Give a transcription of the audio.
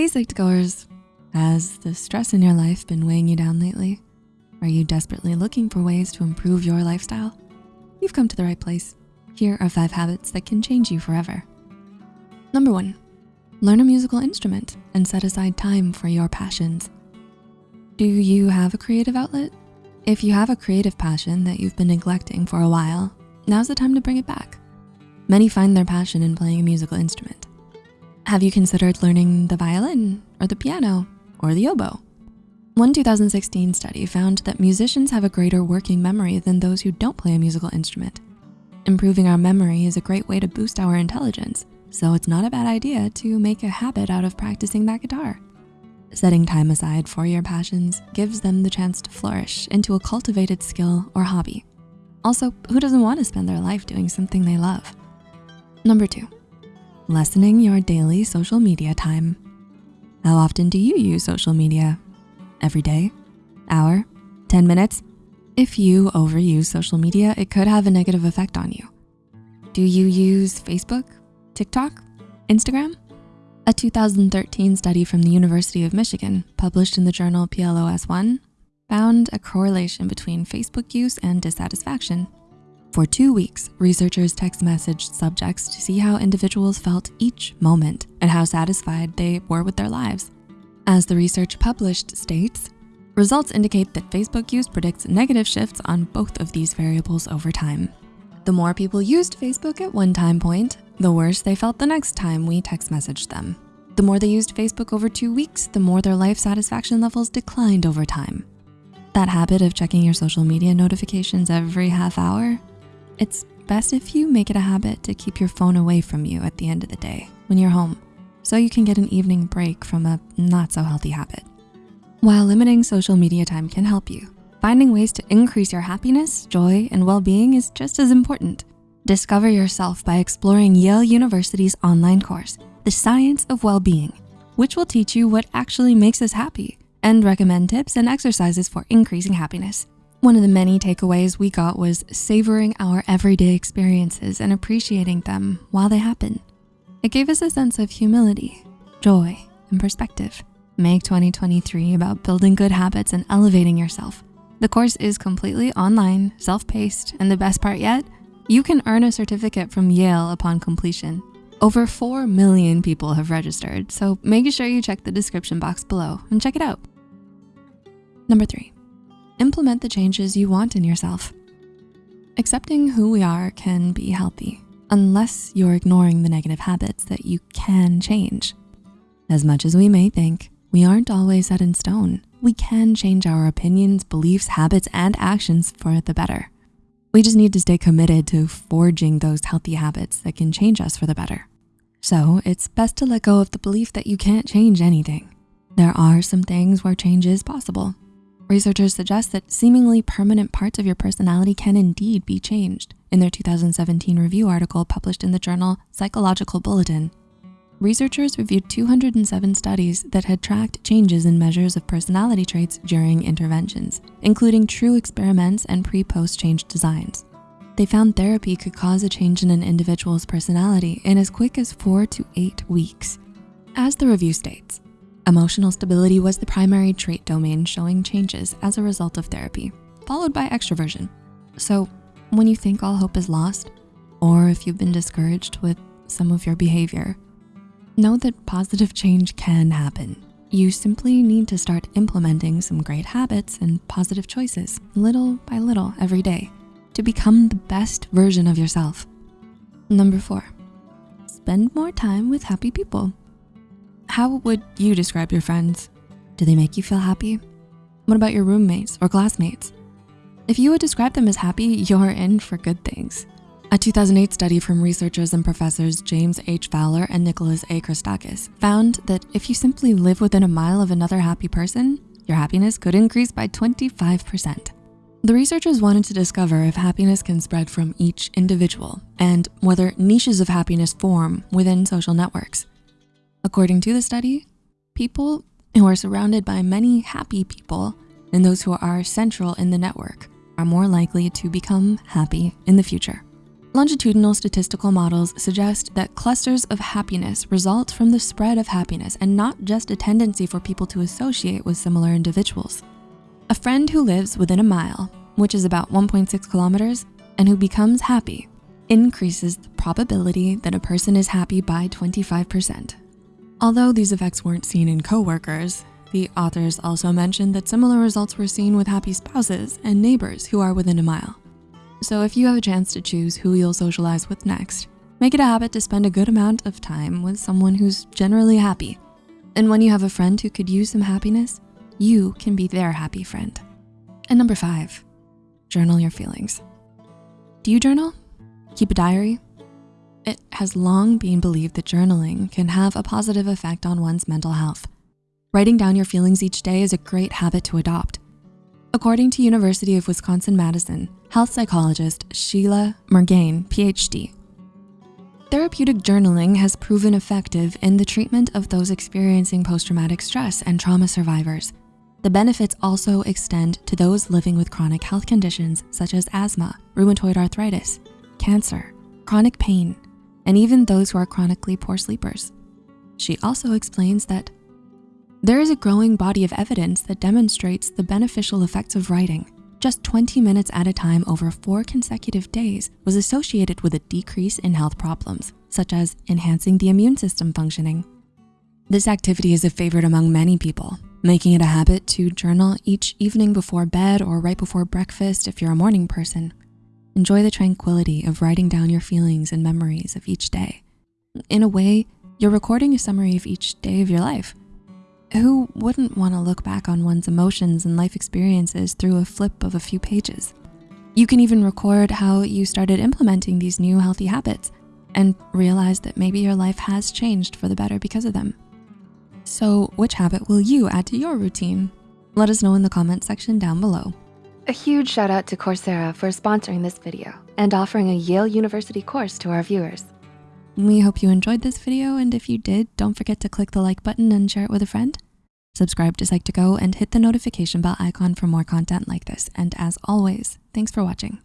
Hey Psych2Goers, has the stress in your life been weighing you down lately? Are you desperately looking for ways to improve your lifestyle? You've come to the right place. Here are five habits that can change you forever. Number one, learn a musical instrument and set aside time for your passions. Do you have a creative outlet? If you have a creative passion that you've been neglecting for a while, now's the time to bring it back. Many find their passion in playing a musical instrument. Have you considered learning the violin or the piano or the oboe? One 2016 study found that musicians have a greater working memory than those who don't play a musical instrument. Improving our memory is a great way to boost our intelligence, so it's not a bad idea to make a habit out of practicing that guitar. Setting time aside for your passions gives them the chance to flourish into a cultivated skill or hobby. Also, who doesn't want to spend their life doing something they love? Number two, lessening your daily social media time. How often do you use social media? Every day? Hour? 10 minutes? If you overuse social media, it could have a negative effect on you. Do you use Facebook, TikTok, Instagram? A 2013 study from the University of Michigan, published in the journal PLOS One, found a correlation between Facebook use and dissatisfaction for two weeks, researchers text messaged subjects to see how individuals felt each moment and how satisfied they were with their lives. As the research published states, results indicate that Facebook use predicts negative shifts on both of these variables over time. The more people used Facebook at one time point, the worse they felt the next time we text messaged them. The more they used Facebook over two weeks, the more their life satisfaction levels declined over time. That habit of checking your social media notifications every half hour it's best if you make it a habit to keep your phone away from you at the end of the day when you're home so you can get an evening break from a not so healthy habit. While limiting social media time can help you, finding ways to increase your happiness, joy, and well-being is just as important. Discover yourself by exploring Yale University's online course, The Science of Well-Being, which will teach you what actually makes us happy and recommend tips and exercises for increasing happiness. One of the many takeaways we got was savoring our everyday experiences and appreciating them while they happen. It gave us a sense of humility, joy, and perspective. Make 2023 about building good habits and elevating yourself. The course is completely online, self-paced, and the best part yet, you can earn a certificate from Yale upon completion. Over 4 million people have registered, so make sure you check the description box below and check it out. Number three, implement the changes you want in yourself. Accepting who we are can be healthy unless you're ignoring the negative habits that you can change. As much as we may think, we aren't always set in stone. We can change our opinions, beliefs, habits, and actions for the better. We just need to stay committed to forging those healthy habits that can change us for the better. So it's best to let go of the belief that you can't change anything. There are some things where change is possible, Researchers suggest that seemingly permanent parts of your personality can indeed be changed in their 2017 review article published in the journal Psychological Bulletin. Researchers reviewed 207 studies that had tracked changes in measures of personality traits during interventions, including true experiments and pre-post change designs. They found therapy could cause a change in an individual's personality in as quick as four to eight weeks. As the review states, Emotional stability was the primary trait domain showing changes as a result of therapy, followed by extroversion. So when you think all hope is lost, or if you've been discouraged with some of your behavior, know that positive change can happen. You simply need to start implementing some great habits and positive choices little by little every day to become the best version of yourself. Number four, spend more time with happy people. How would you describe your friends? Do they make you feel happy? What about your roommates or classmates? If you would describe them as happy, you're in for good things. A 2008 study from researchers and professors James H. Fowler and Nicholas A. Christakis found that if you simply live within a mile of another happy person, your happiness could increase by 25%. The researchers wanted to discover if happiness can spread from each individual and whether niches of happiness form within social networks. According to the study, people who are surrounded by many happy people and those who are central in the network are more likely to become happy in the future. Longitudinal statistical models suggest that clusters of happiness result from the spread of happiness and not just a tendency for people to associate with similar individuals. A friend who lives within a mile, which is about 1.6 kilometers, and who becomes happy increases the probability that a person is happy by 25%. Although these effects weren't seen in coworkers, the authors also mentioned that similar results were seen with happy spouses and neighbors who are within a mile. So if you have a chance to choose who you'll socialize with next, make it a habit to spend a good amount of time with someone who's generally happy. And when you have a friend who could use some happiness, you can be their happy friend. And number five, journal your feelings. Do you journal? Keep a diary? It has long been believed that journaling can have a positive effect on one's mental health. Writing down your feelings each day is a great habit to adopt. According to University of Wisconsin-Madison, health psychologist Shilagh Mirgain, PhD, therapeutic journaling has proven effective in the treatment of those experiencing post-traumatic stress and trauma survivors. The benefits also extend to those living with chronic health conditions such as asthma, rheumatoid arthritis, cancer, chronic pain, and even those who are chronically poor sleepers. She also explains that there is a growing body of evidence that demonstrates the beneficial effects of writing. Just 20 minutes at a time over four consecutive days was associated with a decrease in health problems, such as enhancing the immune system functioning. This activity is a favorite among many people, making it a habit to journal each evening before bed or right before breakfast if you're a morning person. Enjoy the tranquility of writing down your feelings and memories of each day. In a way, you're recording a summary of each day of your life, who wouldn't wanna look back on one's emotions and life experiences through a flip of a few pages? You can even record how you started implementing these new healthy habits and realize that maybe your life has changed for the better because of them. So which habit will you add to your routine? Let us know in the comment section down below. A huge shout out to Coursera for sponsoring this video and offering a Yale University course to our viewers. We hope you enjoyed this video, and if you did, don't forget to click the like button and share it with a friend. Subscribe to Psych2Go and hit the notification bell icon for more content like this. And as always, thanks for watching.